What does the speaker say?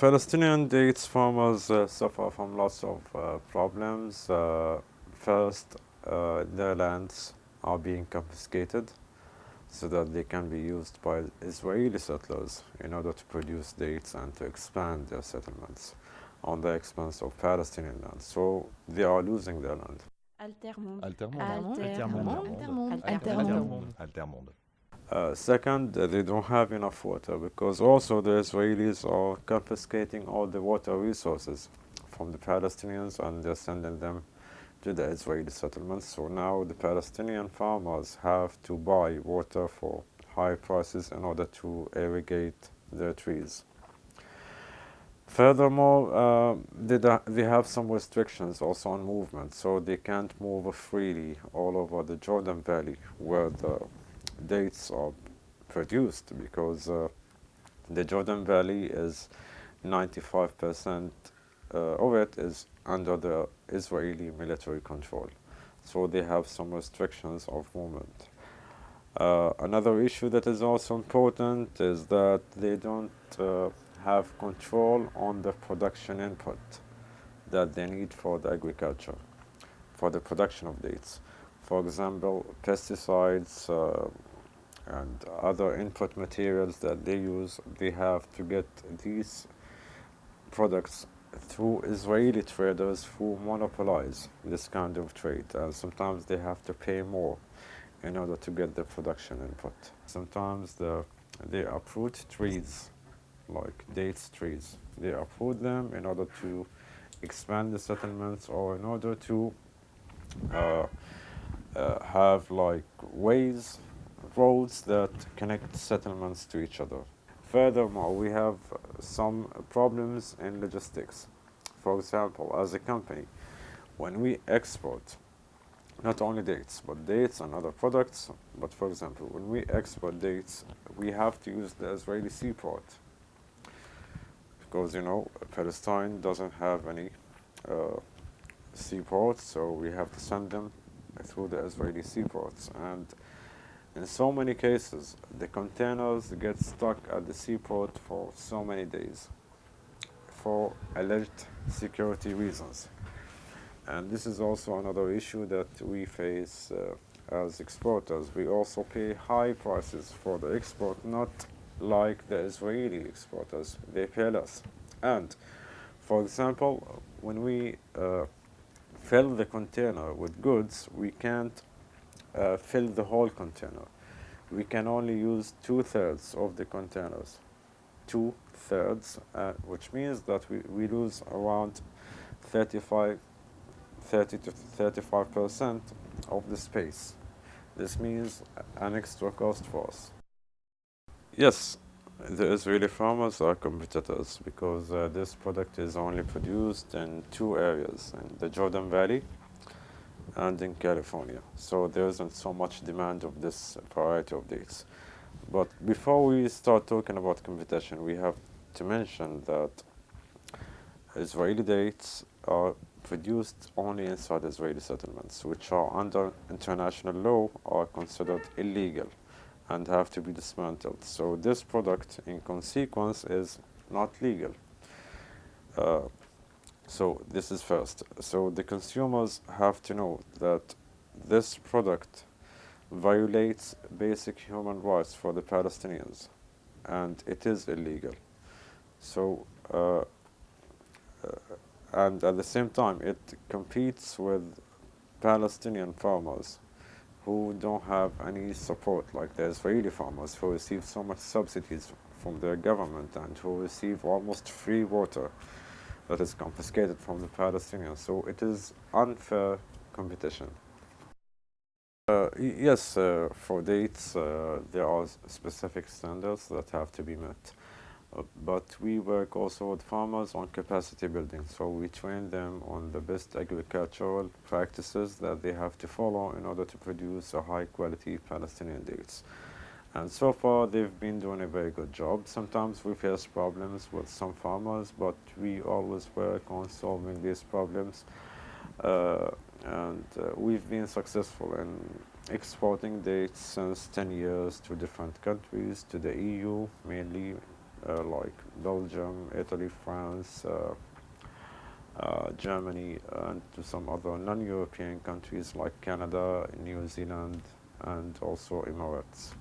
Palestinian dates farmers uh, suffer from lots of uh, problems. Uh, first, uh, their lands are being confiscated so that they can be used by Israeli settlers in order to produce dates and to expand their settlements on the expense of Palestinian land. So they are losing their land. Altermonde. Altermonde. Altermonde. Altermonde. Altermonde. Altermonde. Uh, second, they don't have enough water because also the Israelis are confiscating all the water resources from the Palestinians and they're sending them to the Israeli settlements. So now the Palestinian farmers have to buy water for high prices in order to irrigate their trees. Furthermore, uh, they, they have some restrictions also on movement, so they can't move freely all over the Jordan Valley where the dates are produced because uh, the Jordan Valley is 95% uh, of it is under the Israeli military control. So they have some restrictions of movement. Uh, another issue that is also important is that they don't uh, have control on the production input that they need for the agriculture, for the production of dates. For example, pesticides uh, and other input materials that they use, they have to get these products through Israeli traders who monopolize this kind of trade. And sometimes they have to pay more in order to get the production input. Sometimes the, they uproot trees, like dates trees. They uproot them in order to expand the settlements or in order to uh, uh, have like ways, roads that connect settlements to each other. Furthermore, we have some problems in logistics. For example, as a company, when we export not only dates, but dates and other products, but for example, when we export dates, we have to use the Israeli seaport because you know Palestine doesn't have any uh, seaports, so we have to send them through the Israeli seaports. And in so many cases, the containers get stuck at the seaport for so many days for alleged security reasons. And this is also another issue that we face uh, as exporters. We also pay high prices for the export, not like the Israeli exporters. They pay less. And, for example, when we uh, fill the container with goods, we can't uh, fill the whole container. We can only use two thirds of the containers. Two thirds, uh, which means that we, we lose around 35, 30 to 35 percent of the space. This means an extra cost for us. Yes, the Israeli farmers are competitors because uh, this product is only produced in two areas, in the Jordan Valley and in California. So there isn't so much demand of this variety of dates. But before we start talking about competition, we have to mention that Israeli dates are produced only inside Israeli settlements, which are under international law are considered illegal and have to be dismantled. So this product, in consequence, is not legal. Uh, so this is first. So the consumers have to know that this product violates basic human rights for the Palestinians, and it is illegal. So, uh, uh, and at the same time, it competes with Palestinian farmers who don't have any support, like the Israeli farmers who receive so much subsidies from their government and who receive almost free water that is confiscated from the Palestinians. So it is unfair competition. Uh, yes, uh, for dates, uh, there are specific standards that have to be met. Uh, but we work also with farmers on capacity building. So we train them on the best agricultural practices that they have to follow in order to produce a high quality Palestinian dates. And so far, they've been doing a very good job. Sometimes we face problems with some farmers, but we always work on solving these problems. Uh, and uh, we've been successful in exporting dates since 10 years to different countries, to the EU mainly, uh, like Belgium, Italy, France, uh, uh, Germany, and to some other non-European countries like Canada, New Zealand, and also Emirates.